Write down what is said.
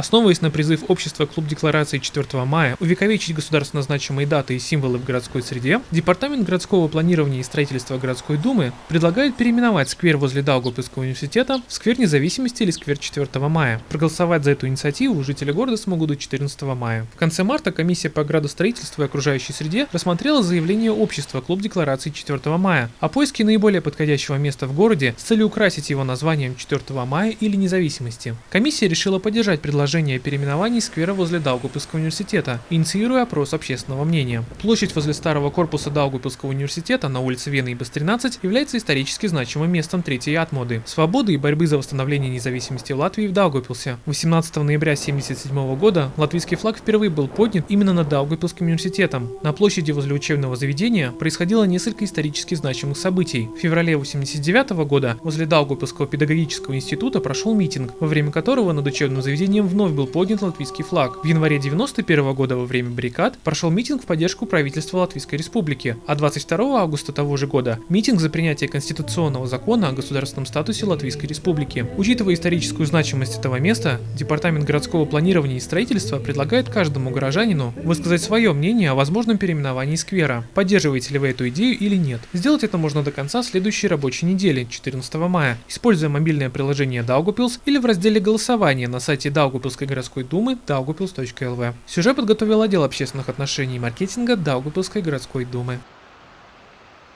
Основываясь на призыв общества Клуб Декларации 4 мая увековечить государственно значимые даты и символы в городской среде, Департамент городского планирования и строительства городской думы предлагает переименовать сквер возле Даугавпилского университета в сквер независимости или сквер 4 мая. Проголосовать за эту инициативу жители города смогут до 14 мая. В конце марта комиссия по градостроительству и окружающей среде рассмотрела заявление общества Клуб Декларации 4 мая о поиске наиболее подходящего места в городе с целью украсить его названием 4 мая или независимости. Комиссия решила поддержать предложение о переименовании сквера возле Даугавпилского университета, инициируя опрос общественного мнения. Площадь возле старого корпуса Даугавпилского университета на улице Вены и Б 13 является исторически значимым местом третьей атмоды, свободы и борьбы за восстановление независимости Латвии в Даугавпилсе. 18 ноября 1977 года латвийский флаг впервые был поднят именно над Даугавпилским университетом. На площади возле учебного заведения происходило несколько исторически значимых событий. В феврале 1989 года возле Даугавпилского педагогического института прошел митинг, во время которого над учебным заведением вновь был поднят латвийский флаг. В январе 1991 года во время баррикад прошел митинг в поддержку правительства Латвийской Республики, а 22 августа того же года митинг за принятие конституционного закона о государственном статусе Латвийской Республики. Учитывая историческую значимость этого места, Департамент городского планирования и строительства предлагает каждому горожанину высказать свое мнение о возможном переименовании сквера. Поддерживаете ли вы эту идею или нет? Сделать это можно до конца следующей рабочей недели, 14 мая, используя мобильное приложение Daugupils или в разделе голосования на сайте Даугупилской городской думы daugupils.lv. Сюжет подготовил отдел общественных отношений и маркетинга Даугупилской городской думы.